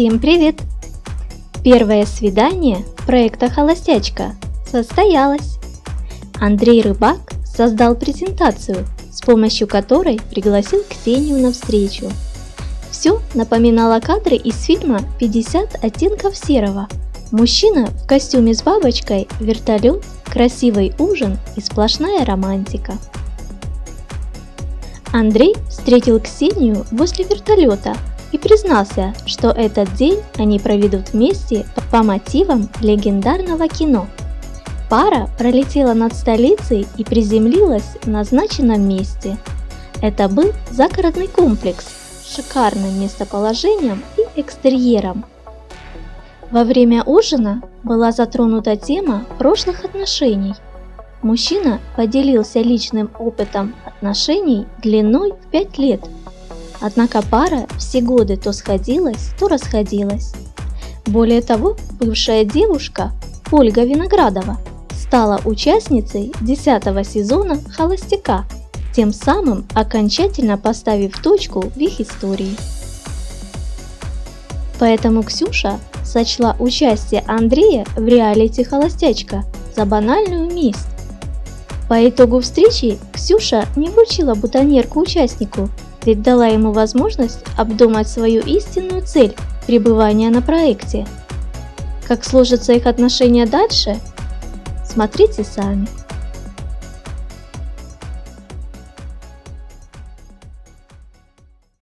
Всем привет! Первое свидание проекта «Холостячка» состоялось. Андрей Рыбак создал презентацию, с помощью которой пригласил Ксению на встречу. Все напоминало кадры из фильма «50 оттенков серого». Мужчина в костюме с бабочкой, вертолет, красивый ужин и сплошная романтика. Андрей встретил Ксению возле вертолета – и признался, что этот день они проведут вместе по мотивам легендарного кино. Пара пролетела над столицей и приземлилась в назначенном месте. Это был загородный комплекс с шикарным местоположением и экстерьером. Во время ужина была затронута тема прошлых отношений. Мужчина поделился личным опытом отношений длиной в 5 лет – Однако пара все годы то сходилась, то расходилась. Более того, бывшая девушка Ольга Виноградова стала участницей 10 сезона «Холостяка», тем самым окончательно поставив точку в их истории. Поэтому Ксюша сочла участие Андрея в реалити «Холостячка» за банальную месть. По итогу встречи Ксюша не вручила бутонерку участнику, ведь дала ему возможность обдумать свою истинную цель пребывания на проекте. Как сложатся их отношения дальше, смотрите сами.